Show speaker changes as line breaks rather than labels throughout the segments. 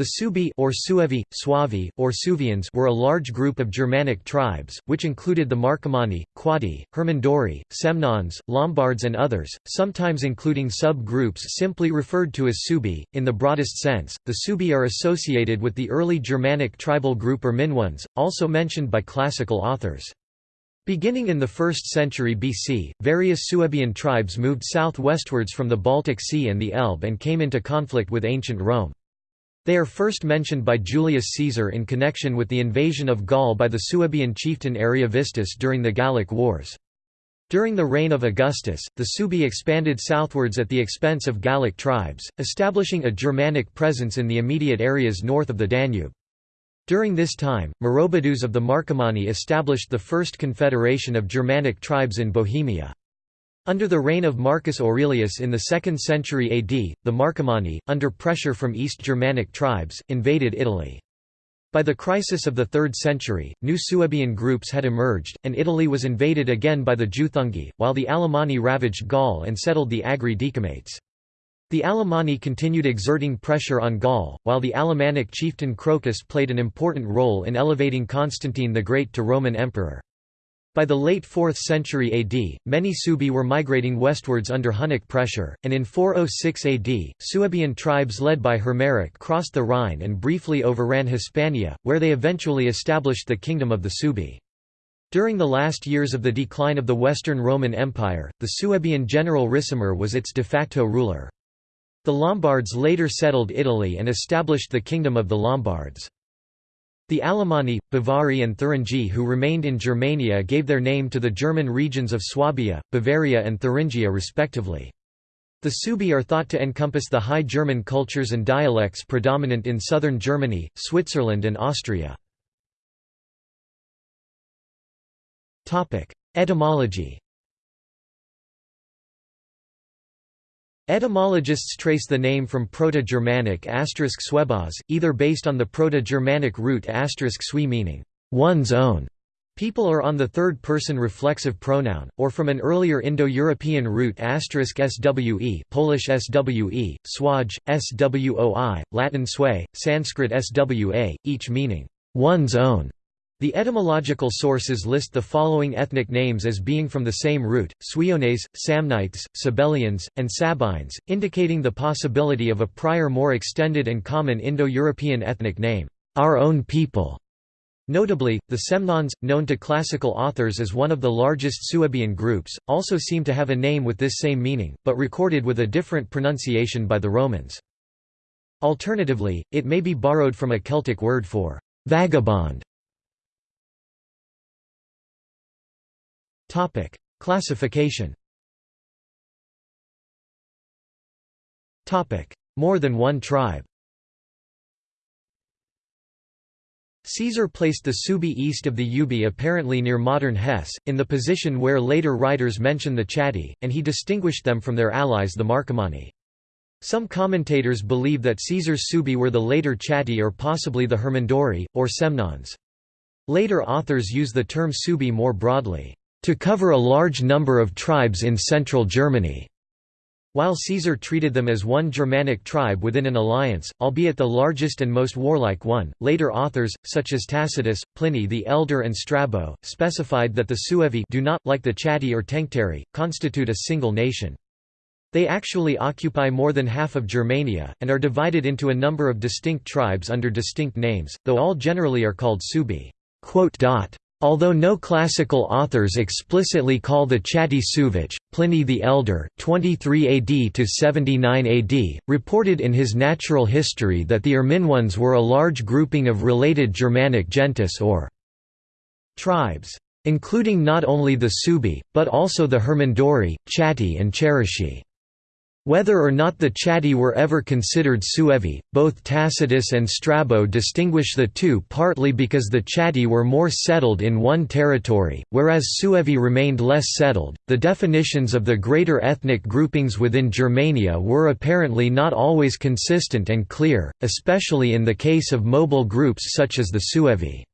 The Suebi or Suevi, Suavi, or Suevians were a large group of Germanic tribes, which included the Marcomanni, Quadi, Hermunduri, Semnones, Lombards and others, sometimes including sub-groups simply referred to as Suebi. In the broadest sense, the Suebi are associated with the early Germanic tribal group Irminones, also mentioned by classical authors. Beginning in the 1st century BC, various Suebian tribes moved southwestwards from the Baltic Sea and the Elbe and came into conflict with ancient Rome. They are first mentioned by Julius Caesar in connection with the invasion of Gaul by the Suebian chieftain Ariovistus during the Gallic Wars. During the reign of Augustus, the Suebi expanded southwards at the expense of Gallic tribes, establishing a Germanic presence in the immediate areas north of the Danube. During this time, Maroboduus of the Marcomanni established the first confederation of Germanic tribes in Bohemia. Under the reign of Marcus Aurelius in the 2nd century AD, the Marcomanni, under pressure from East Germanic tribes, invaded Italy. By the crisis of the 3rd century, new Suebian groups had emerged, and Italy was invaded again by the Juthungi, while the Alemanni ravaged Gaul and settled the Agri Decumates. The Alemanni continued exerting pressure on Gaul, while the Alemannic chieftain Crocus played an important role in elevating Constantine the Great to Roman emperor. By the late 4th century AD, many Suebi were migrating westwards under Hunnic pressure, and in 406 AD, Suebian tribes led by Hermeric crossed the Rhine and briefly overran Hispania, where they eventually established the kingdom of the Suebi. During the last years of the decline of the Western Roman Empire, the Suebian general Ricimer was its de facto ruler. The Lombards later settled Italy and established the Kingdom of the Lombards. The Alemanni, Bavari and Thuringi who remained in Germania gave their name to the German regions of Swabia, Bavaria and Thuringia respectively. The Suebi are thought to encompass the High German cultures and dialects predominant in southern Germany, Switzerland and Austria. Etymology Etymologists trace the name from Proto-Germanic *swebaz, either based on the Proto-Germanic root *sui meaning one's own people are on the third-person reflexive pronoun, or from an earlier Indo-European root *swe, Polish swe, swaj, swoi, Latin sway, Sanskrit swa, each meaning one's own. The etymological sources list the following ethnic names as being from the same root, Suiones, Samnites, Sabellians, and Sabines, indicating the possibility of a prior more extended and common Indo-European ethnic name, our own people. Notably, the Semnones, known to classical authors as one of the largest Suebian groups, also seem to have a name with this same meaning, but recorded with a different pronunciation by the Romans. Alternatively, it may be borrowed from a Celtic word for vagabond. Topic: Classification. Topic: More than one tribe. Caesar placed the Subi east of the Ubi apparently near modern Hesse, in the position where later writers mention the Chatti, and he distinguished them from their allies the Marcomanni. Some commentators believe that Caesar's Subi were the later Chatti or possibly the Hermunduri, or Semnones. Later authors use the term Subi more broadly to cover a large number of tribes in central Germany. While Caesar treated them as one Germanic tribe within an alliance, albeit the largest and most warlike one, later authors, such as Tacitus, Pliny the Elder and Strabo, specified that the Suevi do not, like the Chatti or Tencteri, constitute a single nation. They actually occupy more than half of Germania, and are divided into a number of distinct tribes under distinct names, though all generally are called Suebi. Although no classical authors explicitly call the Chatti Suvich, Pliny the Elder 23 AD to 79 AD, reported in his Natural History that the Irminones were a large grouping of related Germanic gentis or tribes, including not only the Suebi, but also the Hermunduri, Chatti and Cherusci. Whether or not the Chatti were ever considered Suevi, both Tacitus and Strabo distinguish the two partly because the Chatti were more settled in one territory, whereas Suevi remained less settled. The definitions of the greater ethnic groupings within Germania were apparently not always consistent and clear, especially in the case of mobile groups such as the Suevi.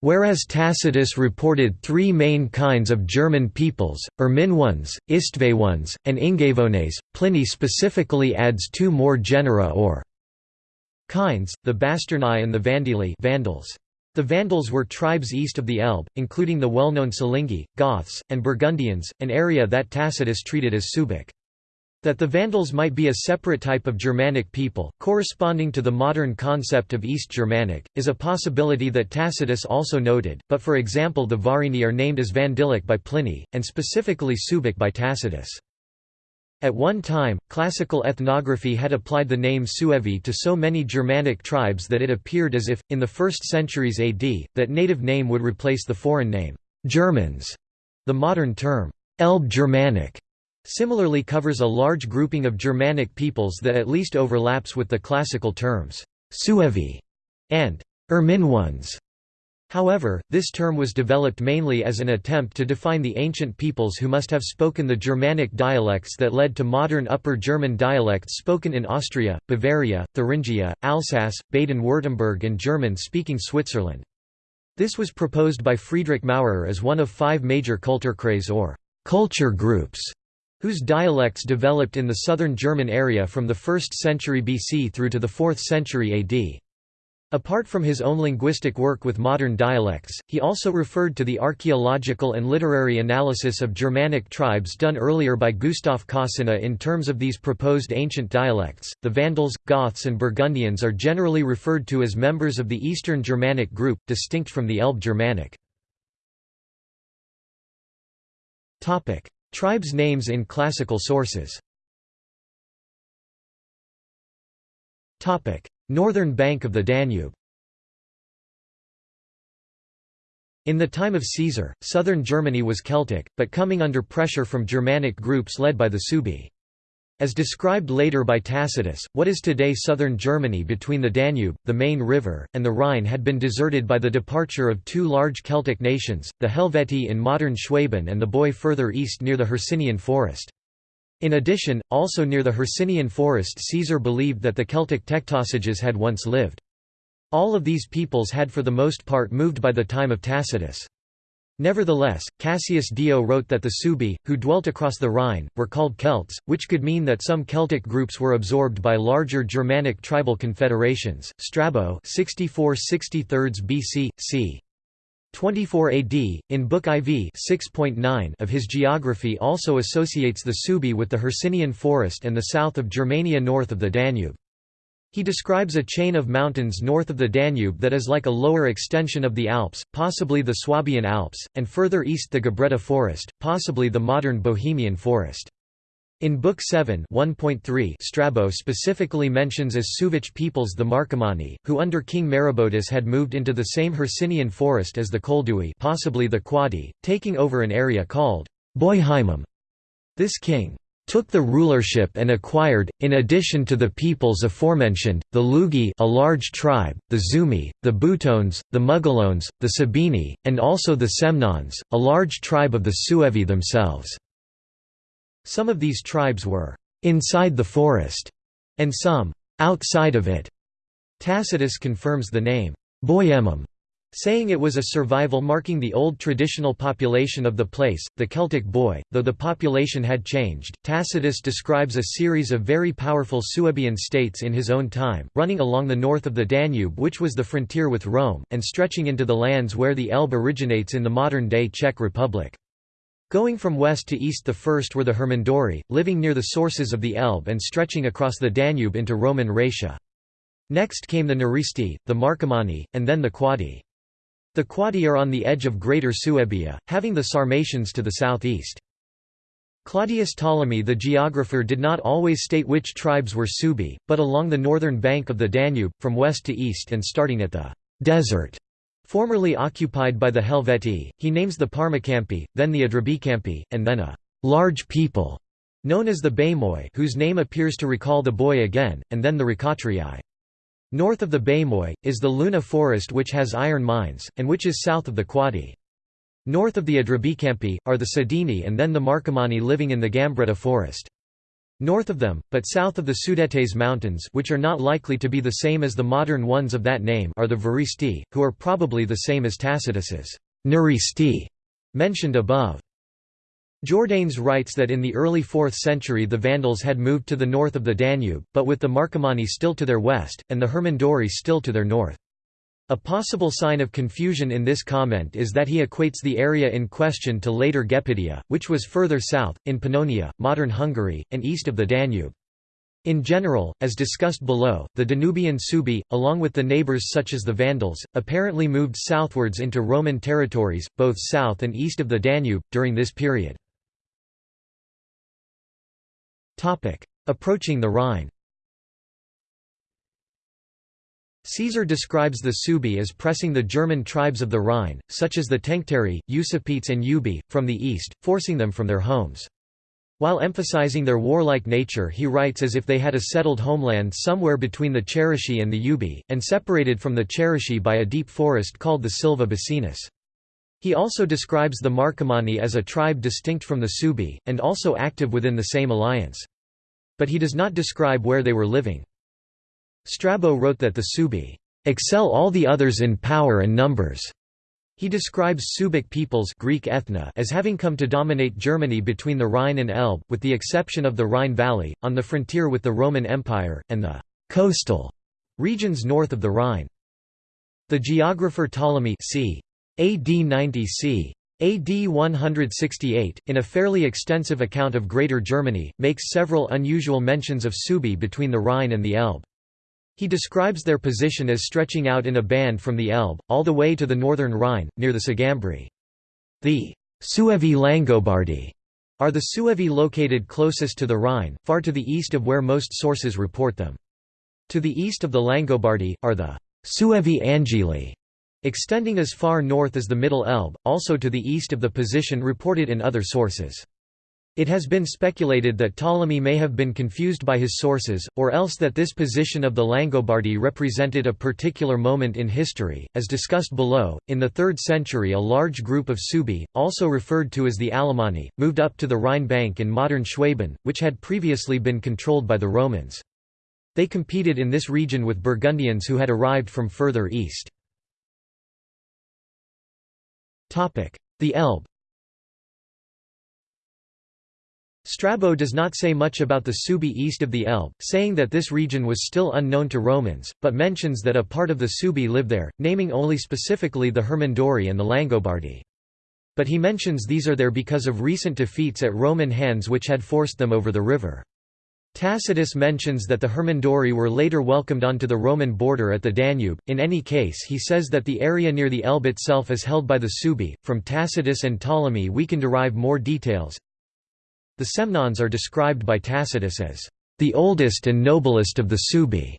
Whereas Tacitus reported three main kinds of German peoples, Irminones, Istvaeones, and Ingavones, Pliny specifically adds two more genera or kinds, the Bastarnae and the Vandili Vandals. The Vandals were tribes east of the Elbe, including the well-known Silingi, Goths, and Burgundians, an area that Tacitus treated as Suebic. That the Vandals might be a separate type of Germanic people, corresponding to the modern concept of East Germanic, is a possibility that Tacitus also noted, but for example the Varini are named as Vandilic by Pliny, and specifically Suebic by Tacitus. At one time, classical ethnography had applied the name Suevi to so many Germanic tribes that it appeared as if, in the 1st centuries AD, that native name would replace the foreign name, Germans. The modern term, Elbe Germanic, similarly covers a large grouping of Germanic peoples that at least overlaps with the classical terms, Suevi and Irminones. However, this term was developed mainly as an attempt to define the ancient peoples who must have spoken the Germanic dialects that led to modern Upper German dialects spoken in Austria, Bavaria, Thuringia, Alsace, Baden-Württemberg and German-speaking Switzerland. This was proposed by Friedrich Maurer as one of five major Kulturkreise or culture groups, whose dialects developed in the southern German area from the 1st century BC through to the 4th century AD. Apart from his own linguistic work with modern dialects, he also referred to the archaeological and literary analysis of Germanic tribes done earlier by Gustav Kossinna in terms of these proposed ancient dialects. The Vandals, Goths, and Burgundians are generally referred to as members of the Eastern Germanic group, distinct from the Elbe Germanic. Topic: Tribes' names in classical sources. Northern bank of the Danube In the time of Caesar, southern Germany was Celtic, but coming under pressure from Germanic groups led by the Suebi. As described later by Tacitus, what is today southern Germany between the Danube, the Main River, and the Rhine had been deserted by the departure of two large Celtic nations, the Helvetii in modern Schwaben and the Boii further east near the Hercynian forest. In addition, also near the Hercynian forest Caesar believed that the Celtic Tectosages had once lived. All of these peoples had for the most part moved by the time of Tacitus. Nevertheless, Cassius Dio wrote that the Subi, who dwelt across the Rhine, were called Celts, which could mean that some Celtic groups were absorbed by larger Germanic tribal confederations. Strabo 64 63 BC, c. 24 AD, in Book IV 6.9 of his geography also associates the Subi with the Hercynian forest and the south of Germania north of the Danube. He describes a chain of mountains north of the Danube that is like a lower extension of the Alps, possibly the Swabian Alps, and further east the Gabretta forest, possibly the modern Bohemian forest. In Book 7 1.3 Strabo specifically mentions as Suevic peoples the Marcomanni, who under King Maroboduus had moved into the same Hercynian forest as the Coldui possibly the Quadi, taking over an area called Boihymum. This king took the rulership and acquired, in addition to the peoples aforementioned, the Lugi a large tribe, the Zumi, the Butones, the Mugelones, the Sabini, and also the Semnones, a large tribe of the Suevi themselves. Some of these tribes were inside the forest, and some outside of it. Tacitus confirms the name Boiemum, saying it was a survival marking the old traditional population of the place, the Celtic boy, though the population had changed. Tacitus describes a series of very powerful Suebian states in his own time, running along the north of the Danube which was the frontier with Rome, and stretching into the lands where the Elbe originates in the modern-day Czech Republic. Going from west to east the first were the Hermunduri, living near the sources of the Elbe and stretching across the Danube into Roman Raetia. Next came the Neristi, the Marcomanni, and then the Quadi. The Quadi are on the edge of Greater Suebia, having the Sarmatians to the southeast. Claudius Ptolemy the geographer did not always state which tribes were Suebi, but along the northern bank of the Danube, from west to east and starting at the desert Formerly occupied by the Helvetii, he names the Parmacampi, then the Adrubicampi, and then a large people known as the Baimoi whose name appears to recall the boy again, and then the Ricatrii. North of the Baimoi, is the Luna forest which has iron mines, and which is south of the Quadi. North of the Adrubicampi, are the Sedini and then the Marcomanni living in the Gambretta forest. North of them, but south of the Sudetes Mountains which are not likely to be the same as the modern ones of that name are the Varisti, who are probably the same as Tacitus's Neristi mentioned above. Jordanes writes that in the early 4th century the Vandals had moved to the north of the Danube, but with the Marcomanni still to their west, and the Hermunduri still to their north. A possible sign of confusion in this comment is that he equates the area in question to later Gepidia, which was further south, in Pannonia, modern Hungary, and east of the Danube. In general, as discussed below, the Danubian Subi, along with the neighbours such as the Vandals, apparently moved southwards into Roman territories, both south and east of the Danube, during this period. Approaching the Rhine Caesar describes the Suebi as pressing the German tribes of the Rhine, such as the Tencteri, Usipetes and Ubi, from the east, forcing them from their homes. While emphasizing their warlike nature he writes as if they had a settled homeland somewhere between the Cherusci and the Ubi, and separated from the Cherusci by a deep forest called the Silva Bacinus. He also describes the Marcomanni as a tribe distinct from the Subi, and also active within the same alliance. But he does not describe where they were living. Strabo wrote that the Subi excel all the others in power and numbers. He describes Subic peoples Greek ethna as having come to dominate Germany between the Rhine and Elbe, with the exception of the Rhine Valley, on the frontier with the Roman Empire, and the «coastal» regions north of the Rhine. The geographer Ptolemy c. AD 90 c. AD 168, in a fairly extensive account of Greater Germany, makes several unusual mentions of Suebi between the Rhine and the Elbe. He describes their position as stretching out in a band from the Elbe, all the way to the northern Rhine, near the Sugambri. The Suevi Langobardi are the Suevi located closest to the Rhine, far to the east of where most sources report them. To the east of the Langobardi, are the Suevi Angeli, extending as far north as the Middle Elbe, also to the east of the position reported in other sources. It has been speculated that Ptolemy may have been confused by his sources, or else that this position of the Langobardi represented a particular moment in history. As discussed below, in the 3rd century a large group of Suebi, also referred to as the Alemanni, moved up to the Rhine bank in modern Schwaben, which had previously been controlled by the Romans. They competed in this region with Burgundians who had arrived from further east. The Elbe Strabo does not say much about the Subi east of the Elbe, saying that this region was still unknown to Romans, but mentions that a part of the Subi lived there, naming only specifically the Hermunduri and the Langobardi. But he mentions these are there because of recent defeats at Roman hands which had forced them over the river. Tacitus mentions that the Hermunduri were later welcomed onto the Roman border at the Danube. In any case, he says that the area near the Elbe itself is held by the Suebi. From Tacitus and Ptolemy, we can derive more details. The Semnones are described by Tacitus as the oldest and noblest of the Suebi,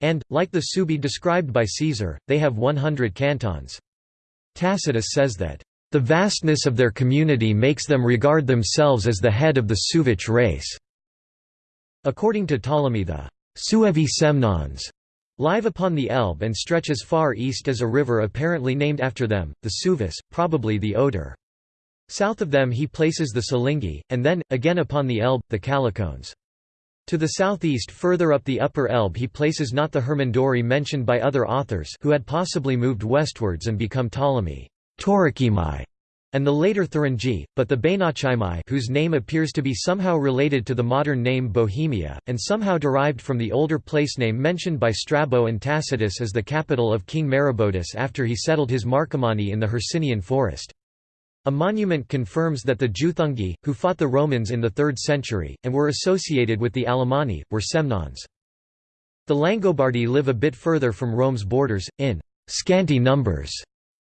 and, like the Suebi described by Caesar, they have 100 cantons. Tacitus says that the vastness of their community makes them regard themselves as the head of the Suevic race. According to Ptolemy the Suevi Semnones live upon the Elbe and stretch as far east as a river apparently named after them, the Suevis, probably the Oder. South of them he places the Silingi, and then, again upon the Elbe, the Calicones. To the southeast further up the upper Elbe he places not the Hermunduri mentioned by other authors who had possibly moved westwards and become Ptolemy Taurocemi, and the later Thuringi, but the Bainachimi whose name appears to be somehow related to the modern name Bohemia, and somehow derived from the older place name mentioned by Strabo and Tacitus as the capital of King Maroboduus after he settled his Marcomanni in the Hercynian forest. A monument confirms that the Juthungi, who fought the Romans in the 3rd century, and were associated with the Alemanni, were Semnones. The Langobardi live a bit further from Rome's borders, in scanty numbers,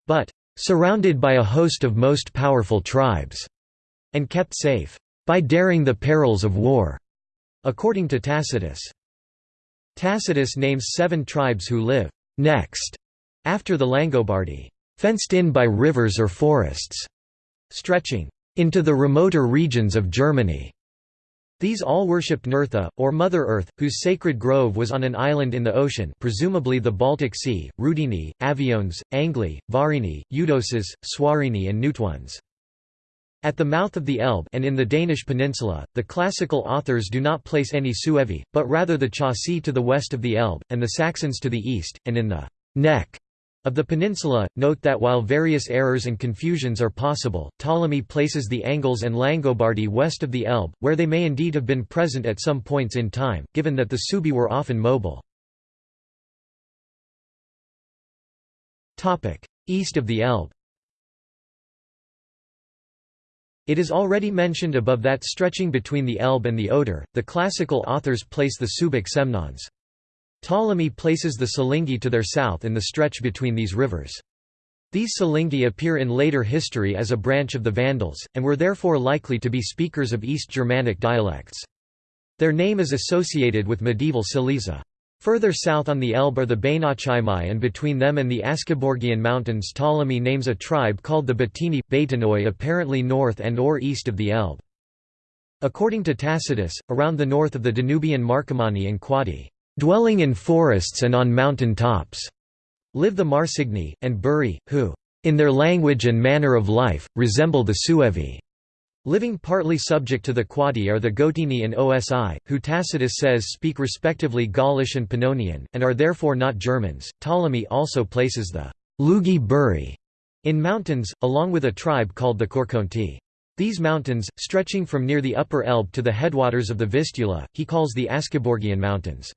but surrounded by a host of most powerful tribes, and kept safe by daring the perils of war, according to Tacitus. Tacitus names seven tribes who live next after the Langobardi, fenced in by rivers or forests stretching into the remoter regions of Germany. These all worshipped Nertha, or Mother Earth, whose sacred grove was on an island in the ocean presumably the Baltic Sea, Rudini, Aviones, Angli, Varini, Eudoses, Swarini and Nuitones. At the mouth of the Elbe and in the Danish peninsula, the classical authors do not place any Suevi, but rather the Chauci to the west of the Elbe, and the Saxons to the east, and in the neck Of the peninsula, note that while various errors and confusions are possible, Ptolemy places the Angles and Langobardi west of the Elbe, where they may indeed have been present at some points in time, given that the Subi were often mobile. East of the Elbe It is already mentioned above that stretching between the Elbe and the Oder, the classical authors place the Subic Semnones. Ptolemy places the Silingi to their south in the stretch between these rivers. These Silingi appear in later history as a branch of the Vandals, and were therefore likely to be speakers of East Germanic dialects. Their name is associated with medieval Silesia. Further south on the Elbe are the Bainachimai and between them and the Askeborgian Mountains Ptolemy names a tribe called the Batini, Baitanoi apparently north and or east of the Elbe. According to Tacitus, around the north of the Danubian Marcomanni and Quadi, dwelling in forests and on mountain tops, live the Marsigni, and Buri, who, in their language and manner of life, resemble the Suevi. Living partly subject to the Quadi are the Gotini and Osi, who Tacitus says speak respectively Gaulish and Pannonian, and are therefore not Germans. Ptolemy also places the Lugi Buri in mountains, along with a tribe called the Korkonti. These mountains, stretching from near the upper Elbe to the headwaters of the Vistula, he calls the Askeborgian Mountains.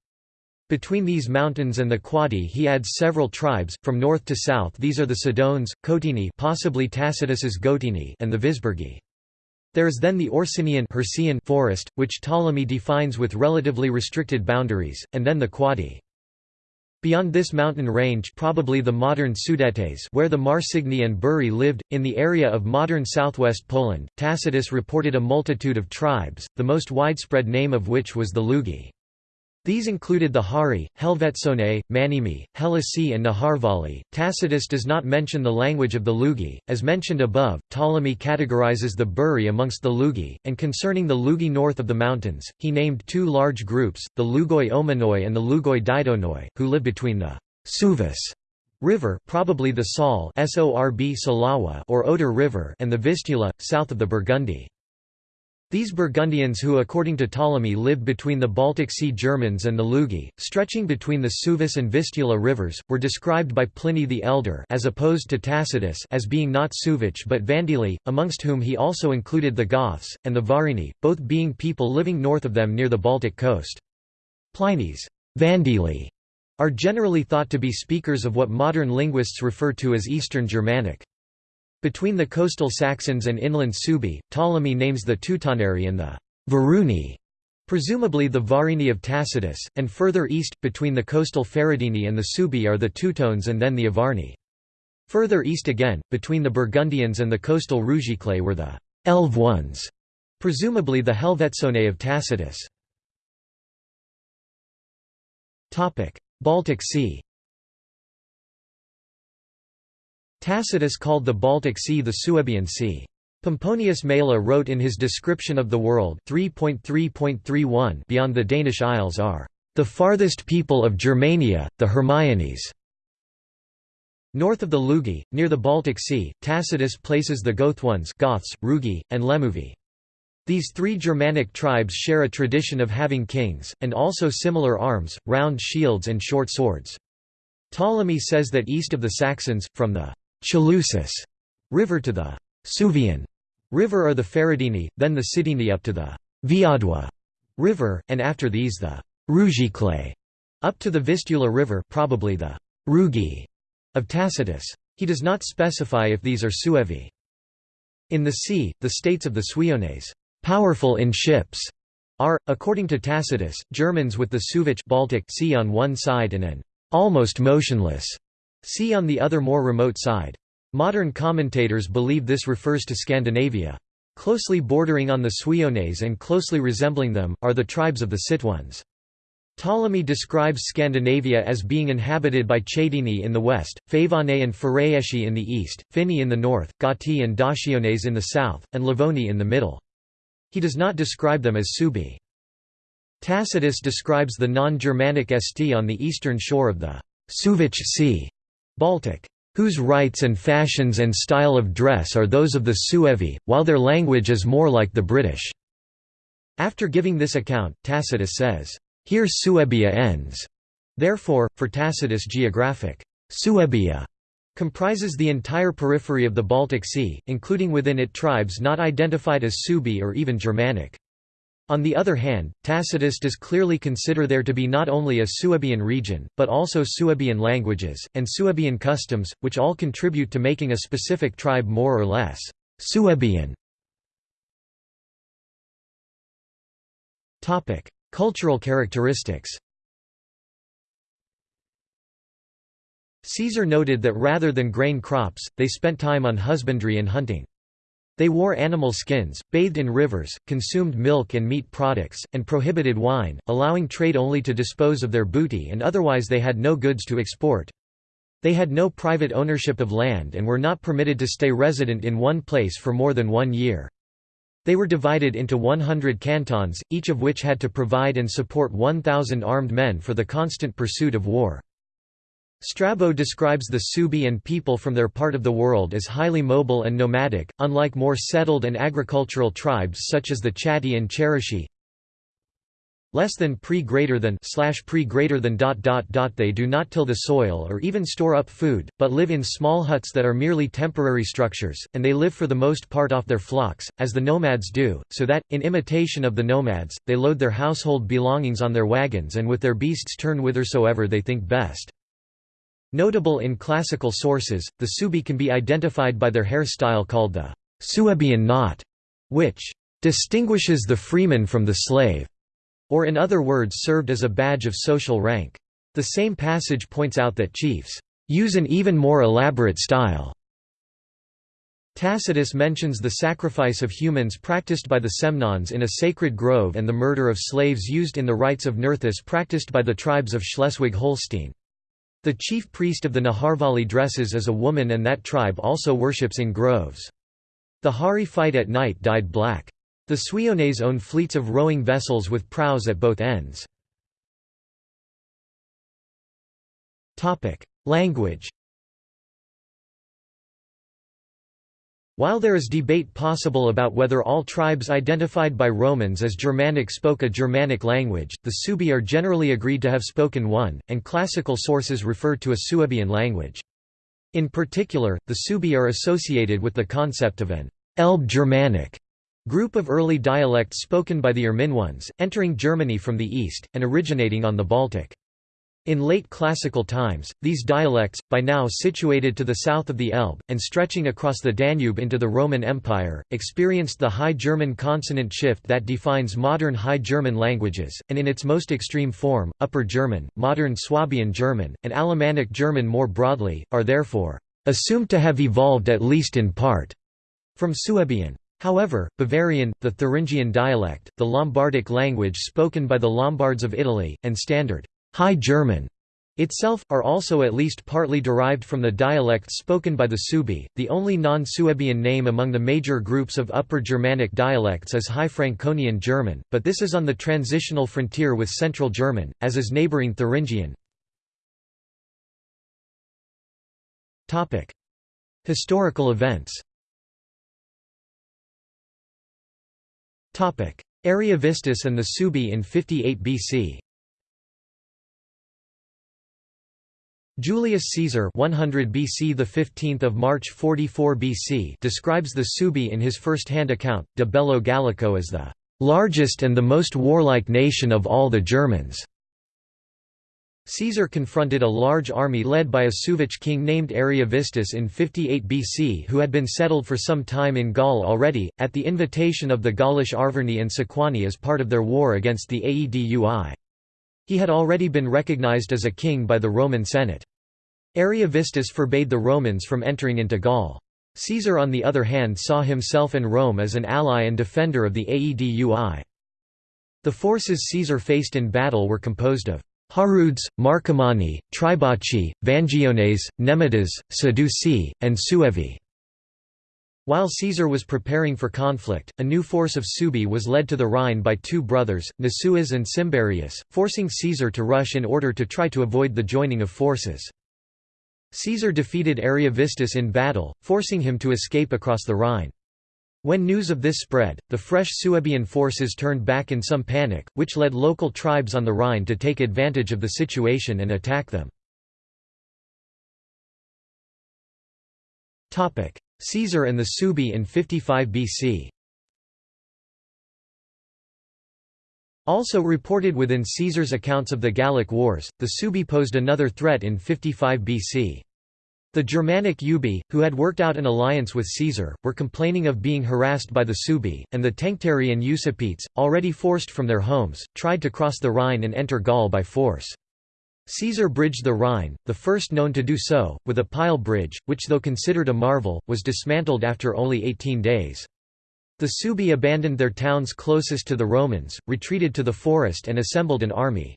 Between these mountains and the Quadi he adds several tribes, from north to south these are the Sidones, Cotini possibly Tacitus's Gotini and the Visburgi. There is then the Orsinian forest, which Ptolemy defines with relatively restricted boundaries, and then the Quadi. Beyond this mountain range probably the modern Sudetes where the Marsigni and Buri lived, in the area of modern southwest Poland, Tacitus reported a multitude of tribes, the most widespread name of which was the Lugi. These included the Hari, Helvetsone, Manimi, Helisi and Naharvali. Tacitus does not mention the language of the Lugi. As mentioned above, Ptolemy categorizes the Buri amongst the Lugi, and concerning the Lugi north of the mountains, he named two large groups, the Lugoi Omanoi and the Lugoi Didonoi, who live between the Suvis River probably the Sol or Oder River and the Vistula, south of the Burgundy. These Burgundians who according to Ptolemy lived between the Baltic Sea Germans and the Lugi, stretching between the Suvis and Vistula rivers, were described by Pliny the Elder as opposed to Tacitus as being not Suevic but Vandili, amongst whom he also included the Goths, and the Varini, both being people living north of them near the Baltic coast. Pliny's Vandili are generally thought to be speakers of what modern linguists refer to as Eastern Germanic. Between the coastal Saxons and inland Suebi, Ptolemy names the Teutoneri and the Varuni, presumably the Varini of Tacitus, and further east, between the coastal Feridini and the Suebi are the Teutones and then the Avarni. Further east again, between the Burgundians and the coastal Rugicles were the Elve ones, presumably the Helvetsone of Tacitus. Baltic Sea Tacitus called the Baltic Sea the Suebian Sea. Pomponius Mela wrote in his description of the world 3.3.31 beyond the Danish Isles are the farthest people of Germania, the Hermiones. North of the Lugi, near the Baltic Sea, Tacitus places the Gotones Goths, Rugi, and Lemuvi. These three Germanic tribes share a tradition of having kings, and also similar arms, round shields and short swords. Ptolemy says that east of the Saxons, from the Chaluzis river to the Suvian river are the Feridini, then the Sidini up to the Viadwa river, and after these the Rugicles up to the Vistula river probably the Rugi of Tacitus. He does not specify if these are Suevi. In the sea, the states of the Suiones, powerful in ships, are, according to Tacitus, Germans with the Suevich Baltic sea on one side and an almost motionless See on the other more remote side. Modern commentators believe this refers to Scandinavia. Closely bordering on the Suiones and closely resembling them, are the tribes of the Sitones. Ptolemy describes Scandinavia as being inhabited by Chadini in the west, Favane and Pheraesci in the east, Finni in the north, Gati and Daciones in the south, and Livoni in the middle. He does not describe them as Subi. Tacitus describes the non-Germanic St on the eastern shore of the Suevich Sea Baltic, whose rites and fashions and style of dress are those of the Suevi, while their language is more like the British." After giving this account, Tacitus says, "...here Suebia ends." Therefore, for Tacitus geographic, Suebia Comprises the entire periphery of the Baltic Sea, including within it tribes not identified as Suebi or even Germanic. On the other hand, Tacitus does clearly consider there to be not only a Suebian region, but also Suebian languages, and Suebian customs, which all contribute to making a specific tribe more or less Suebian. Cultural characteristics Caesar noted that rather than grain crops, they spent time on husbandry and hunting. They wore animal skins, bathed in rivers, consumed milk and meat products, and prohibited wine, allowing trade only to dispose of their booty and otherwise they had no goods to export. They had no private ownership of land and were not permitted to stay resident in one place for more than one year. They were divided into 100 cantons, each of which had to provide and support 1,000 armed men for the constant pursuit of war. Strabo describes the Suebi and people from their part of the world as highly mobile and nomadic, unlike more settled and agricultural tribes such as the Chatti and Cherusci. Less than pre greater than slash pre greater than dot dot dot they do not till the soil or even store up food, but live in small huts that are merely temporary structures, and they live for the most part off their flocks, as the nomads do, so that, in imitation of the nomads, they load their household belongings on their wagons and with their beasts turn whithersoever they think best. Notable in classical sources, the Subi can be identified by their hairstyle called the Suebian knot, which distinguishes the freeman from the slave, or in other words served as a badge of social rank. The same passage points out that chiefs use an even more elaborate style. Tacitus mentions the sacrifice of humans practiced by the Semnones in a sacred grove and the murder of slaves used in the rites of Nerthus practiced by the tribes of Schleswig-Holstein. The chief priest of the Naharvali dresses as a woman and that tribe also worships in groves. The Hari fight at night dyed black. The Suiones own fleets of rowing vessels with prows at both ends. Language While there is debate possible about whether all tribes identified by Romans as Germanic spoke a Germanic language, the Suebi are generally agreed to have spoken one, and classical sources refer to a Suebian language. In particular, the Suebi are associated with the concept of an Elbe Germanic group of early dialects spoken by the Irminones, entering Germany from the east, and originating on the Baltic. In late classical times, these dialects, by now situated to the south of the Elbe, and stretching across the Danube into the Roman Empire, experienced the High German consonant shift that defines modern High German languages, and in its most extreme form, Upper German, modern Swabian German, and Alemannic German more broadly, are therefore assumed to have evolved at least in part from Suebian. However, Bavarian, the Thuringian dialect, the Lombardic language spoken by the Lombards of Italy, and Standard High German itself, are also at least partly derived from the dialects spoken by the Suebi. The only non-Suebian name among the major groups of Upper Germanic dialects is High Franconian German, but this is on the transitional frontier with Central German, as is neighbouring Thuringian. Historical events Ariovistus and the Suebi in 58 BC Julius Caesar 100 BC the 15th of March 44 BC describes the Suebi in his first-hand account De Bello Gallico as the largest and the most warlike nation of all the Germans. Caesar confronted a large army led by a Suevic king named Ariovistus in 58 BC who had been settled for some time in Gaul already, at the invitation of the Gaulish Arverni and Sequani as part of their war against the Aedui. He had already been recognized as a king by the Roman Senate. Ariovistus forbade the Romans from entering into Gaul. Caesar on the other hand saw himself and Rome as an ally and defender of the Aedui. The forces Caesar faced in battle were composed of Harudes, Marcomanni, Tribaci, Vangiones, Nemetes, Sedusii, and Suevi. While Caesar was preparing for conflict, a new force of Suebi was led to the Rhine by two brothers, Nasuas and Cimberius, forcing Caesar to rush in order to try to avoid the joining of forces. Caesar defeated Ariovistus in battle, forcing him to escape across the Rhine. When news of this spread, the fresh Suebian forces turned back in some panic, which led local tribes on the Rhine to take advantage of the situation and attack them. Caesar and the Suebi in 55 BC Also reported within Caesar's accounts of the Gallic Wars, the Subi posed another threat in 55 BC. The Germanic Ubii, who had worked out an alliance with Caesar, were complaining of being harassed by the Subi, and the Tencteri and Usipetes, already forced from their homes, tried to cross the Rhine and enter Gaul by force. Caesar bridged the Rhine, the first known to do so, with a pile bridge, which though considered a marvel, was dismantled after only 18 days. The Subi abandoned their towns closest to the Romans, retreated to the forest and assembled an army.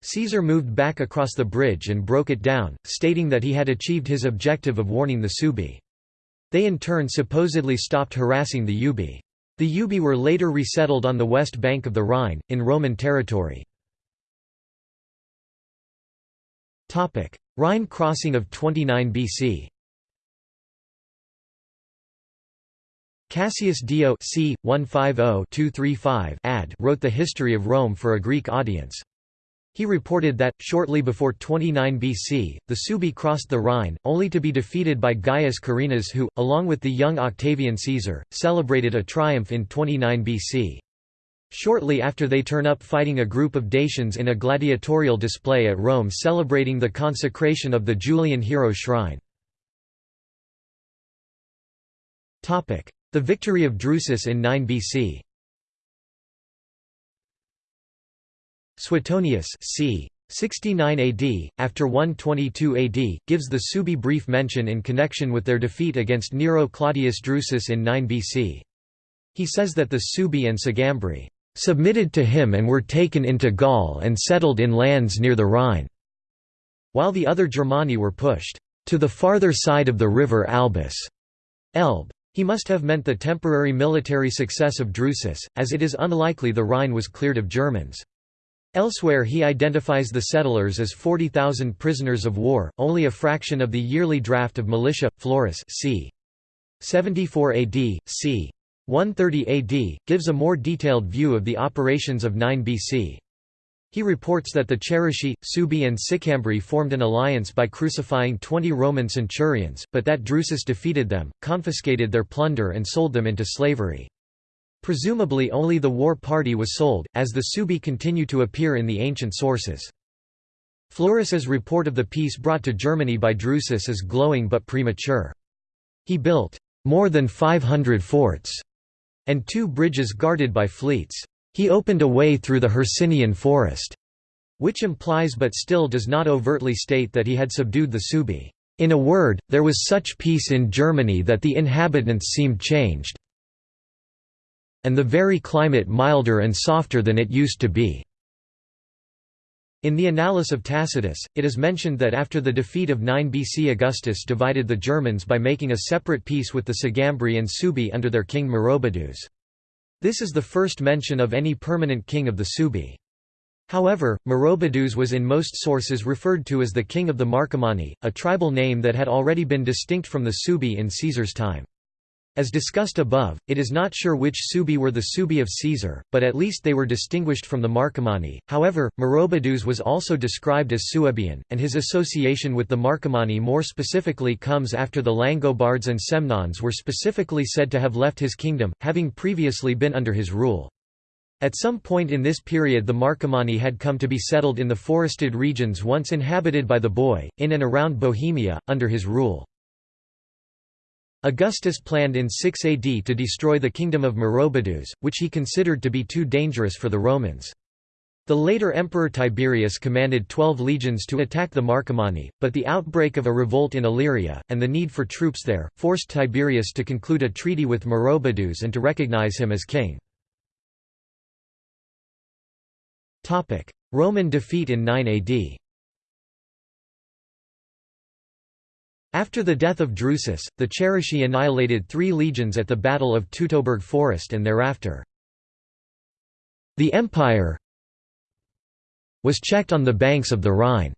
Caesar moved back across the bridge and broke it down, stating that he had achieved his objective of warning the Subi. They in turn supposedly stopped harassing the Ubii. The Ubii were later resettled on the west bank of the Rhine, in Roman territory. Rhine crossing of 29 BC Cassius Dio c. 150 ad wrote the history of Rome for a Greek audience. He reported that, shortly before 29 BC, the Subi crossed the Rhine, only to be defeated by Gaius Carrinas who, along with the young Octavian Caesar, celebrated a triumph in 29 BC. Shortly after they turn up fighting a group of Dacians in a gladiatorial display at Rome celebrating the consecration of the Julian hero shrine. The victory of Drusus in 9 BC Suetonius c. 69 AD, after 122 AD, gives the Subi brief mention in connection with their defeat against Nero Claudius Drusus in 9 BC. He says that the Subi and Sugambri submitted to him and were taken into Gaul and settled in lands near the Rhine, while the other Germani were pushed to the farther side of the river Albis. Elbe. He must have meant the temporary military success of Drusus, as it is unlikely the Rhine was cleared of Germans. Elsewhere he identifies the settlers as 40,000 prisoners of war, only a fraction of the yearly draft of militia. Florus c. 74 AD, c. 130 AD, gives a more detailed view of the operations of 9 BC. He reports that the Cherusci, Subi and Sicambri formed an alliance by crucifying 20 Roman centurions, but that Drusus defeated them, confiscated their plunder and sold them into slavery. Presumably only the war party was sold, as the Subi continue to appear in the ancient sources. Florus's report of the peace brought to Germany by Drusus is glowing but premature. He built more than 500 forts and two bridges guarded by fleets. He opened a way through the Hercynian forest, which implies but still does not overtly state that he had subdued the Suebi. In a word, there was such peace in Germany that the inhabitants seemed changed, and the very climate milder and softer than it used to be. In the Annales of Tacitus, it is mentioned that after the defeat of 9 BC Augustus divided the Germans by making a separate peace with the Sugambri and Suebi under their king Maroboduus. This is the first mention of any permanent king of the Subi. However, Maroboduus was in most sources referred to as the king of the Marcomanni, a tribal name that had already been distinct from the Subi in Caesar's time. As discussed above, it is not sure which Subi were the Subi of Caesar, but at least they were distinguished from the Marcomanni. However, Maroboduus was also described as Suebian, and his association with the Marcomanni more specifically comes after the Langobards and Semnones were specifically said to have left his kingdom, having previously been under his rule. At some point in this period the Marcomanni had come to be settled in the forested regions once inhabited by the Boii, in and around Bohemia, under his rule. Augustus planned in 6 AD to destroy the kingdom of Maroboduus, which he considered to be too dangerous for the Romans. The later Emperor Tiberius commanded twelve legions to attack the Marcomanni, but the outbreak of a revolt in Illyria, and the need for troops there, forced Tiberius to conclude a treaty with Maroboduus and to recognize him as king. Roman defeat in 9 AD After the death of Drusus, the Cherusci annihilated three legions at the Battle of Teutoburg Forest and thereafter. The empire was checked on the banks of the Rhine.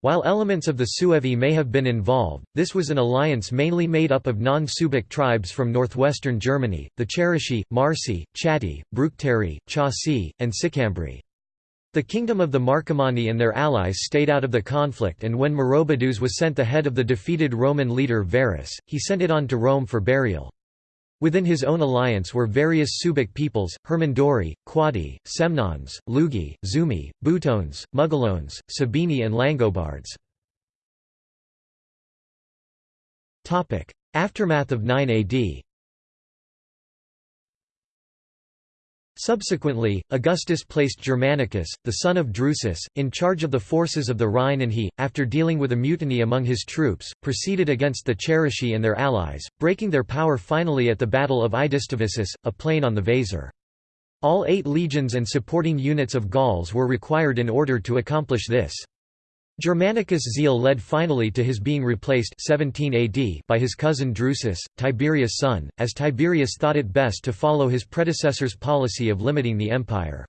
While elements of the Suevi may have been involved, this was an alliance mainly made up of non-Subic tribes from northwestern Germany, the Cherusci, Marsi, Chatti, Bructeri, Chauci, and Sicambri. The kingdom of the Marcomanni and their allies stayed out of the conflict and when Maroboduus was sent the head of the defeated Roman leader Varus, he sent it on to Rome for burial. Within his own alliance were various Suebic peoples, Hermunduri, Quadi, Semnones, Lugi, Zumi, Butones, Mugalones, Sabini and Langobards. Aftermath of 9 AD Subsequently, Augustus placed Germanicus, the son of Drusus, in charge of the forces of the Rhine and he, after dealing with a mutiny among his troops, proceeded against the Cherusci and their allies, breaking their power finally at the Battle of Idistaviso, a plain on the Weser. All eight legions and supporting units of Gauls were required in order to accomplish this. Germanicus' zeal led finally to his being replaced 17 AD by his cousin Drusus, Tiberius' son, as Tiberius thought it best to follow his predecessor's policy of limiting the empire.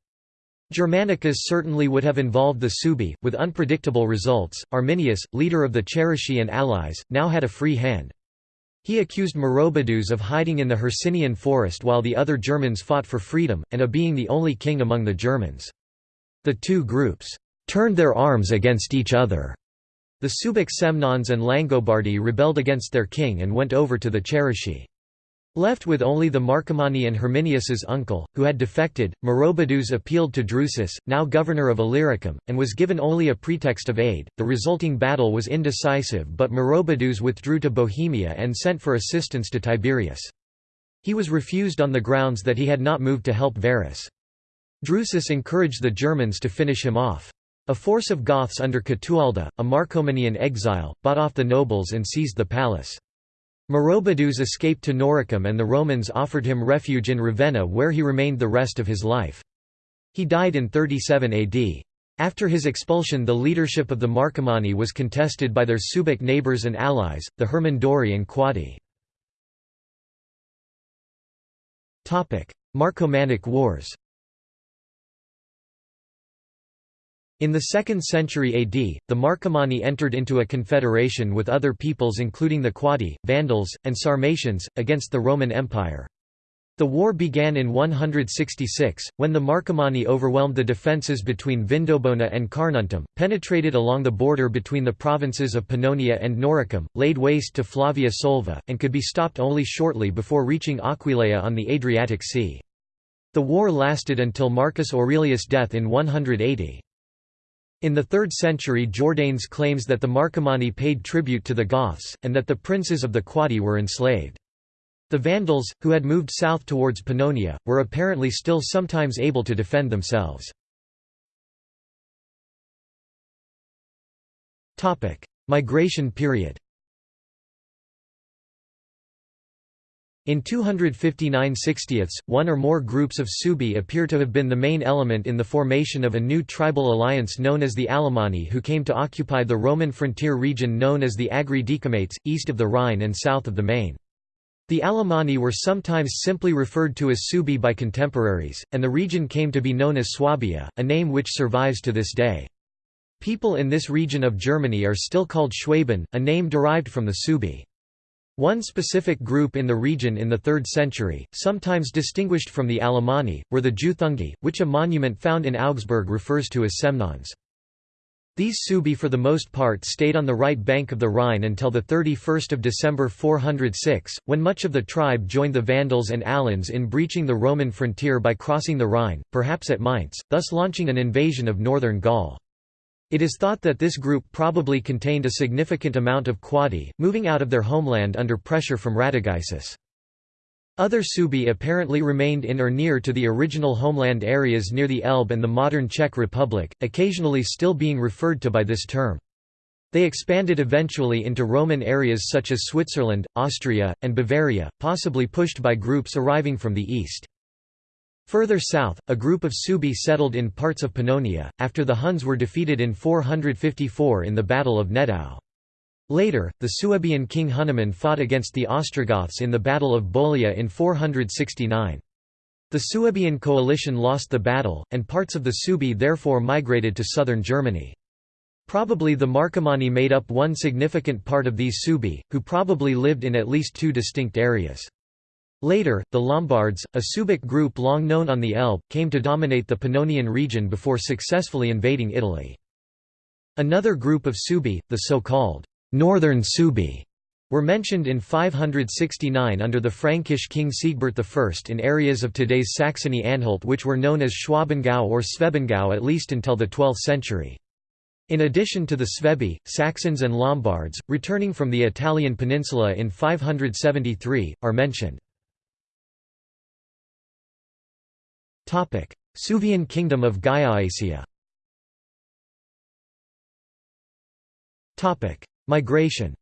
Germanicus certainly would have involved the Suebi, with unpredictable results. Arminius, leader of the Cherusci and allies, now had a free hand. He accused Maroboduus of hiding in the Hercynian forest while the other Germans fought for freedom, and of being the only king among the Germans. The two groups turned their arms against each other. The Suebic Semnones and Langobardi rebelled against their king and went over to the Cherusci. Left with only the Marcomanni and Arminius's uncle, who had defected, Maroboduus appealed to Drusus, now governor of Illyricum, and was given only a pretext of aid. The resulting battle was indecisive but Maroboduus withdrew to Bohemia and sent for assistance to Tiberius. He was refused on the grounds that he had not moved to help Varus. Drusus encouraged the Germans to finish him off. A force of Goths under Catualda, a Marcomannian exile, bought off the nobles and seized the palace. Maroboduus escaped to Noricum and the Romans offered him refuge in Ravenna where he remained the rest of his life. He died in 37 AD. After his expulsion the leadership of the Marcomanni was contested by their Suebic neighbours and allies, the Hermunduri and Quadi. Marcomannic Wars In the 2nd century AD, the Marcomanni entered into a confederation with other peoples including the Quadi, Vandals, and Sarmatians, against the Roman Empire. The war began in 166, when the Marcomanni overwhelmed the defences between Vindobona and Carnuntum, penetrated along the border between the provinces of Pannonia and Noricum, laid waste to Flavia Solva, and could be stopped only shortly before reaching Aquileia on the Adriatic Sea. The war lasted until Marcus Aurelius' death in 180. In the 3rd century Jordanes claims that the Marcomanni paid tribute to the Goths, and that the princes of the Quadi were enslaved. The Vandals, who had moved south towards Pannonia, were apparently still sometimes able to defend themselves. Migration period In 259 sixtieths, one or more groups of Suebi appear to have been the main element in the formation of a new tribal alliance known as the Alemanni who came to occupy the Roman frontier region known as the Agri Decumates, east of the Rhine and south of the Main. The Alemanni were sometimes simply referred to as Suebi by contemporaries, and the region came to be known as Swabia, a name which survives to this day. People in this region of Germany are still called Schwaben, a name derived from the Suebi. One specific group in the region in the 3rd century, sometimes distinguished from the Alemanni, were the Juthungi, which a monument found in Augsburg refers to as Semnones. These Suebi for the most part stayed on the right bank of the Rhine until 31 December 406, when much of the tribe joined the Vandals and Alans in breaching the Roman frontier by crossing the Rhine, perhaps at Mainz, thus launching an invasion of northern Gaul. It is thought that this group probably contained a significant amount of Quadi, moving out of their homeland under pressure from Radagaisus. Other Suebi apparently remained in or near to the original homeland areas near the Elbe and the modern Czech Republic, occasionally still being referred to by this term. They expanded eventually into Roman areas such as Switzerland, Austria, and Bavaria, possibly pushed by groups arriving from the east. Further south, a group of Suebi settled in parts of Pannonia, after the Huns were defeated in 454 in the Battle of Nedao. Later, the Suebian king Hunneman fought against the Ostrogoths in the Battle of Bolia in 469. The Suebian coalition lost the battle, and parts of the Suebi therefore migrated to southern Germany. Probably the Marcomanni made up one significant part of these Suebi, who probably lived in at least two distinct areas. Later, the Lombards, a Suebic group long known on the Elbe, came to dominate the Pannonian region before successfully invading Italy. Another group of Suebi, the so-called Northern Suebi, were mentioned in 569 under the Frankish king Siegbert I in areas of today's Saxony-Anhalt which were known as Schwabengau or Svebengau at least until the 12th century. In addition to the Svebi, Saxons and Lombards, returning from the Italian peninsula in 573, are mentioned. Suevian kingdom of Gallaecia Migration.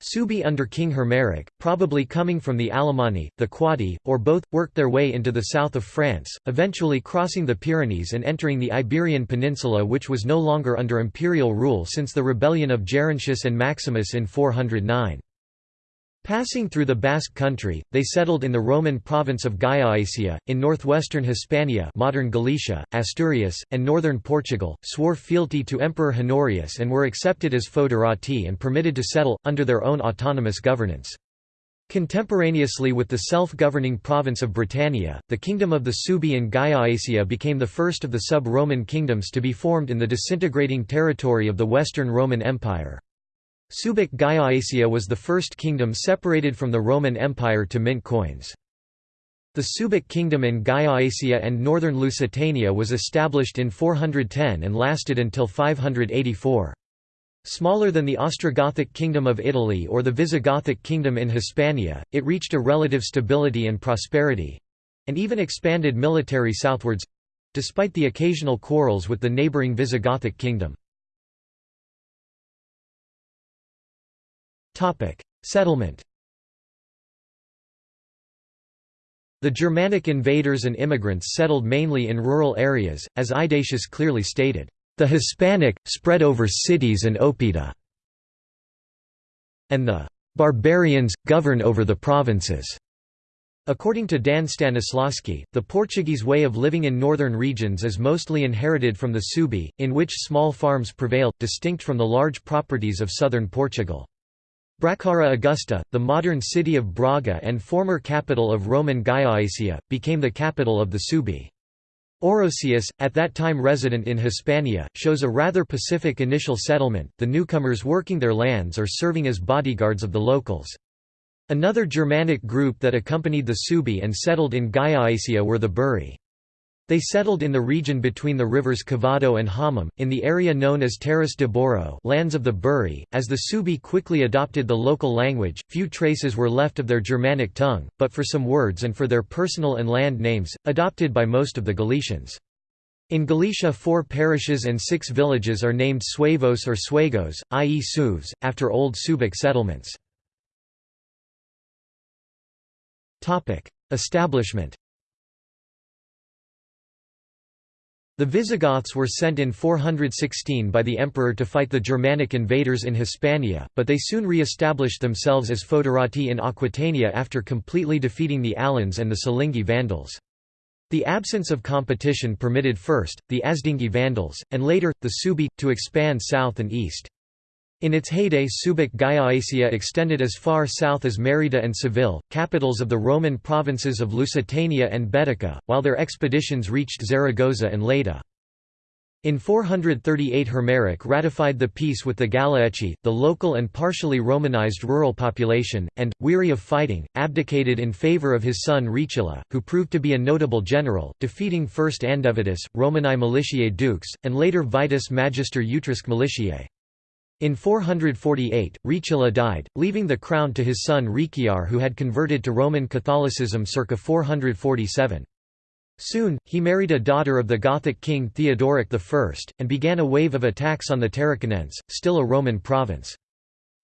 Suebi under King Hermeric, probably coming from the Alemanni, the Quadi, or both, worked their way into the south of France, eventually crossing the Pyrenees and entering the Iberian Peninsula which was no longer under imperial rule since the rebellion of Gerontius and Maximus in 409. Passing through the Basque country, they settled in the Roman province of Gallaecia, in northwestern Hispania modern Galicia, Asturias, and northern Portugal, swore fealty to Emperor Honorius and were accepted as foederati and permitted to settle, under their own autonomous governance. Contemporaneously with the self-governing province of Britannia, the kingdom of the Suebi in Gallaecia became the first of the sub-Roman kingdoms to be formed in the disintegrating territory of the Western Roman Empire. Suebic Gallaecia was the first kingdom separated from the Roman Empire to mint coins. The Suebic kingdom in Gallaecia and northern Lusitania was established in 410 and lasted until 584. Smaller than the Ostrogothic Kingdom of Italy or the Visigothic Kingdom in Hispania, it reached a relative stability and prosperity—and even expanded military southwards—despite the occasional quarrels with the neighbouring Visigothic kingdom. Settlement The Germanic invaders and immigrants settled mainly in rural areas, as Hydatius clearly stated, "...the Hispanic, spread over cities and oppida", and the "...barbarians, govern over the provinces." According to Dan Stanisławski, the Portuguese way of living in northern regions is mostly inherited from the Suebi, in which small farms prevail, distinct from the large properties of southern Portugal. Bracara Augusta, the modern city of Braga and former capital of Roman Gallaecia, became the capital of the Suebi. Orosius, at that time resident in Hispania, shows a rather pacific initial settlement, the newcomers working their lands or serving as bodyguards of the locals. Another Germanic group that accompanied the Suebi and settled in Gallaecia were the Buri. They settled in the region between the rivers Cavado and Homem, in the area known as Terras de Bouro lands of the Buri. As the Suebi quickly adopted the local language, few traces were left of their Germanic tongue, but for some words and for their personal and land names, adopted by most of the Galicians. In Galicia four parishes and six villages are named Suevos or Suegos, i.e. Sueves, after old Suebic settlements. Establishment The Visigoths were sent in 416 by the emperor to fight the Germanic invaders in Hispania, but they soon re-established themselves as foederati in Aquitania after completely defeating the Alans and the Silingi Vandals. The absence of competition permitted first, the Asdingi Vandals, and later, the Suebi, to expand south and east. In its heyday Suebic Gallaecia extended as far south as Merida and Seville, capitals of the Roman provinces of Lusitania and Baetica, while their expeditions reached Zaragoza and Lleida. In 438 Hermeric ratified the peace with the Galaeci, the local and partially Romanized rural population, and, weary of fighting, abdicated in favor of his son Rechila, who proved to be a notable general, defeating first Andevotus, Romani Militiae Dux, and later Vitus Magister Utriusque Militiae. In 448, Rechila died, leaving the crown to his son Rechiar who had converted to Roman Catholicism circa 447. Soon, he married a daughter of the Gothic king Theodoric I, and began a wave of attacks on the Tarraconense, still a Roman province.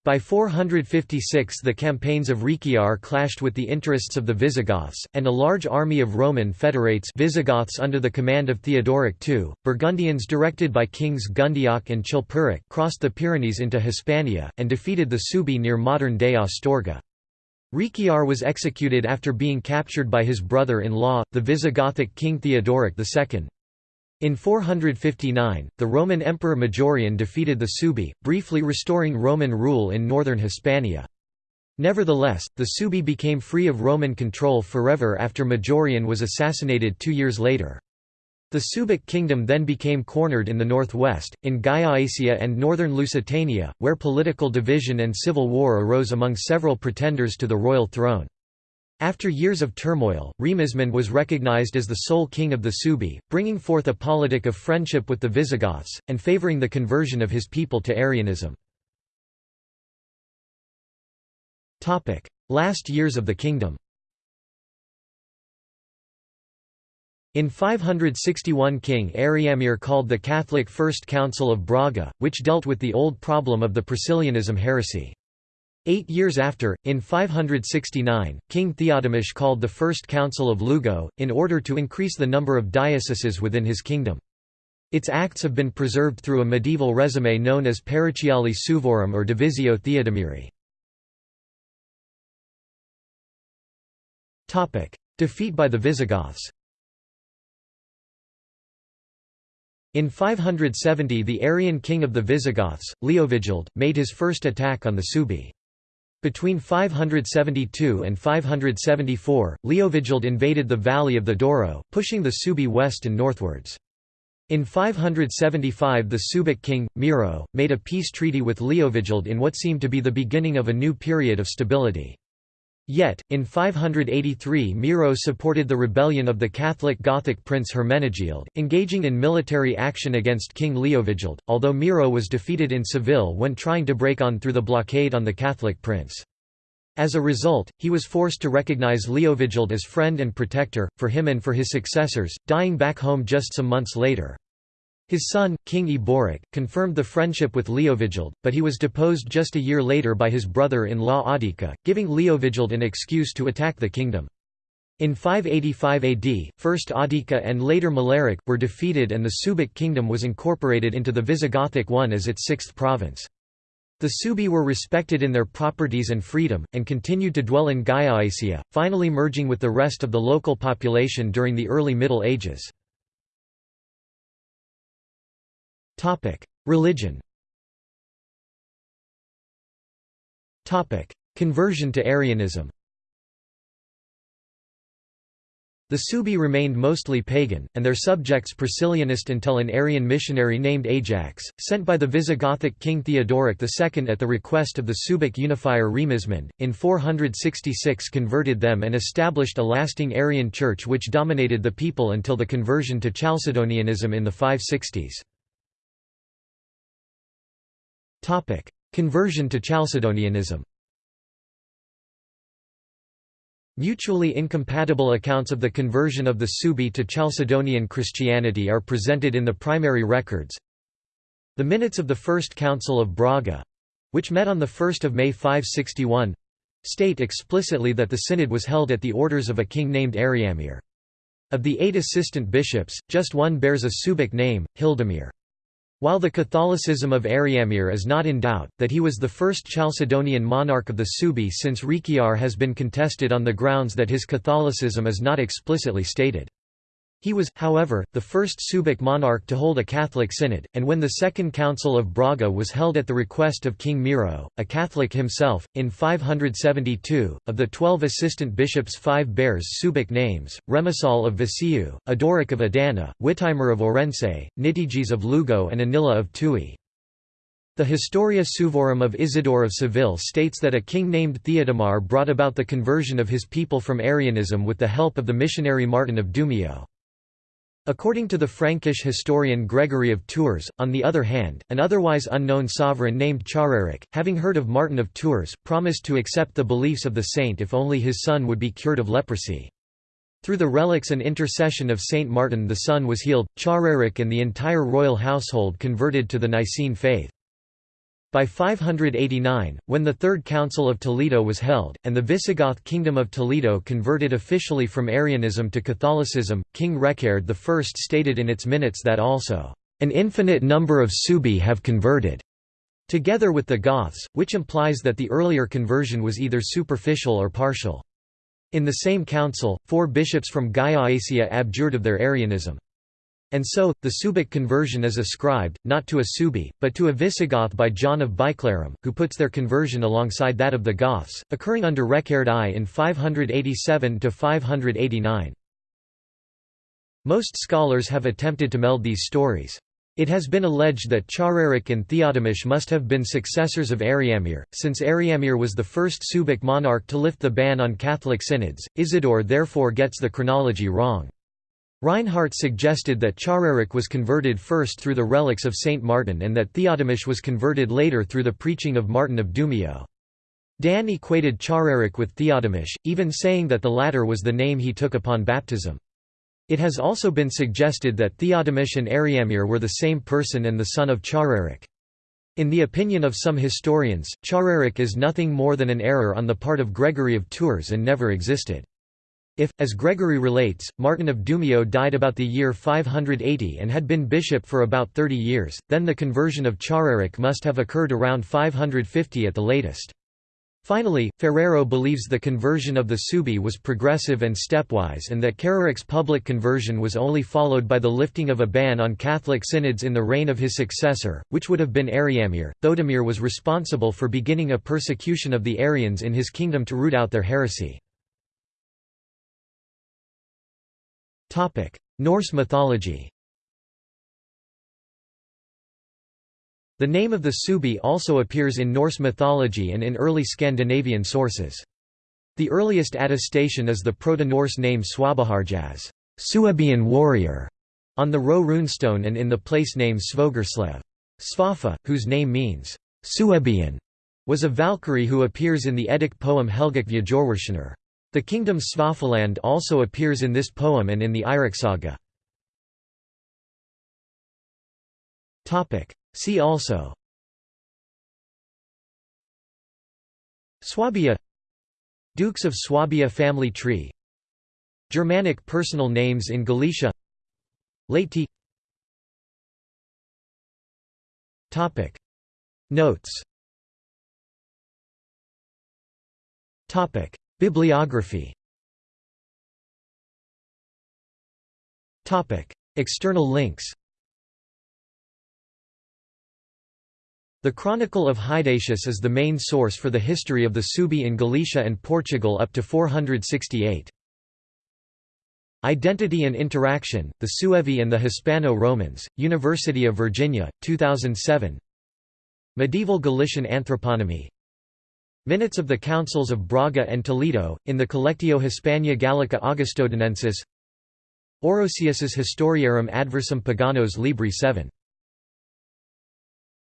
By 456 the campaigns of Rechiar clashed with the interests of the Visigoths, and a large army of Roman federates Visigoths under the command of Theodoric II, Burgundians directed by kings Gundioch and Chilperic crossed the Pyrenees into Hispania, and defeated the Suebi near modern-day Astorga. Rechiar was executed after being captured by his brother-in-law, the Visigothic king Theodoric II. In 459, the Roman Emperor Majorian defeated the Suebi, briefly restoring Roman rule in northern Hispania. Nevertheless, the Suebi became free of Roman control forever after Majorian was assassinated two years later. The Suebic kingdom then became cornered in the northwest, in Gallaecia and northern Lusitania, where political division and civil war arose among several pretenders to the royal throne. After years of turmoil, Rimismund was recognized as the sole king of the Suebi, bringing forth a politic of friendship with the Visigoths, and favoring the conversion of his people to Arianism. Last years of the kingdom In 561 King Ariamir called the Catholic First Council of Braga, which dealt with the old problem of the Priscillianism heresy. Eight years after, in 569, King Theodemir called the First Council of Lugo, in order to increase the number of dioceses within his kingdom. Its acts have been preserved through a medieval resume known as Parochiale Suevorum or Divisio Theodomiri. Defeat by the Visigoths In 570 the Arian king of the Visigoths, Leovigild, made his first attack on the Suebi. Between 572 and 574, Leovigild invaded the valley of the Douro, pushing the Suebi west and northwards. In 575 the Suebic king, Miro, made a peace treaty with Leovigild in what seemed to be the beginning of a new period of stability. Yet, in 583 Miro supported the rebellion of the Catholic Gothic prince Hermenegild, engaging in military action against King Leovigild, although Miro was defeated in Seville when trying to break on through the blockade on the Catholic prince. As a result, he was forced to recognize Leovigild as friend and protector, for him and for his successors, dying back home just some months later. His son, King Eboric, confirmed the friendship with Leovigild, but he was deposed just a year later by his brother-in-law Audica, giving Leovigild an excuse to attack the kingdom. In 585 AD, first Audica and later Maleric, were defeated and the Suebic kingdom was incorporated into the Visigothic one as its sixth province. The Suebi were respected in their properties and freedom, and continued to dwell in Gallaecia, finally merging with the rest of the local population during the early Middle Ages. Topic: Religion. Topic: Conversion to Arianism. The Suebi remained mostly pagan, and their subjects Priscillianist until an Arian missionary named Ajax, sent by the Visigothic king Theodoric II at the request of the Suebic unifier Rimismund, in 466 converted them and established a lasting Arian church which dominated the people until the conversion to Chalcedonianism in the 560s. Topic: Conversion to Chalcedonianism. Mutually incompatible accounts of the conversion of the Suebi to Chalcedonian Christianity are presented in the primary records. The minutes of the First Council of Braga—which met on 1 May 561—state explicitly that the synod was held at the orders of a king named Ariamir. Of the eight assistant bishops, just one bears a Suebic name, Hildemir. While the Catholicism of Ariamir is not in doubt, that he was the first Chalcedonian monarch of the Suebi since Rechiar has been contested on the grounds that his Catholicism is not explicitly stated. He was, however, the first Suebic monarch to hold a Catholic synod, and when the Second Council of Braga was held at the request of King Miro, a Catholic himself, in 572, of the twelve assistant bishops five bears Suebic names, Remisal of Viseu, Adoric of Adana, Wittimer of Orense, Nitiges of Lugo and Anilla of Tui. The Historia Suevorum of Isidore of Seville states that a king named Theodomar brought about the conversion of his people from Arianism with the help of the missionary Martin of Dumio. According to the Frankish historian Gregory of Tours, on the other hand, an otherwise unknown sovereign named Chararic, having heard of Martin of Tours, promised to accept the beliefs of the saint if only his son would be cured of leprosy. Through the relics and intercession of Saint Martin the son was healed, Chararic and the entire royal household converted to the Nicene faith. By 589, when the Third Council of Toledo was held, and the Visigoth Kingdom of Toledo converted officially from Arianism to Catholicism, King Reccared I stated in its minutes that also, "...an infinite number of Suebi have converted." together with the Goths, which implies that the earlier conversion was either superficial or partial. In the same council, four bishops from Gallaecia abjured of their Arianism. And so, the Suebic conversion is ascribed, not to a Suebi, but to a Visigoth by John of Biclarum, who puts their conversion alongside that of the Goths, occurring under Recared I in 587–589. Most scholars have attempted to meld these stories. It has been alleged that Chararic and Theodemir must have been successors of Ariamir, since Ariamir was the first Suebic monarch to lift the ban on Catholic synods. Isidore therefore gets the chronology wrong. Reinhardt suggested that Chararic was converted first through the relics of Saint Martin and that Theodemir was converted later through the preaching of Martin of Dumio. Dahn equated Chararic with Theodemir, even saying that the latter was the name he took upon baptism. It has also been suggested that Theodemir and Ariamir were the same person and the son of Chararic. In the opinion of some historians, Chararic is nothing more than an error on the part of Gregory of Tours and never existed. If, as Gregory relates, Martin of Dumio died about the year 580 and had been bishop for about 30 years, then the conversion of Chararic must have occurred around 550 at the latest. Finally, Ferreiro believes the conversion of the Suebi was progressive and stepwise and that Chararic's public conversion was only followed by the lifting of a ban on Catholic synods in the reign of his successor, which would have been Ariamir. Theodemir was responsible for beginning a persecution of the Arians in his kingdom to root out their heresy. Norse mythology The name of the Suebi also appears in Norse mythology and in early Scandinavian sources. The earliest attestation is the Proto-Norse name Swabaharjas Suebian warrior", on the Ro runestone and in the place name Svogerslev. Svafa, whose name means Suebian, was a Valkyrie who appears in the Eddic poem Helgakviða Hjörvarðssonar. The kingdom Svafaland also appears in this poem and in the Saga. See also. Swabia. Dukes of Swabia family tree. Germanic personal names in Galicia. Late Topic. Notes. Topic Bibliography. External links. The Chronicle of Hydatius is the main source for the history of the Suebi in Galicia and Portugal up to 468. Identity and Interaction, The Suevi and the Hispano-Romans, University of Virginia, 2007 Medieval Galician Anthroponymy Minutes of the Councils of Braga and Toledo, in the Collectio Hispania Gallica Augustodinensis Orosius's Historiarum Adversum Paganos Libri 7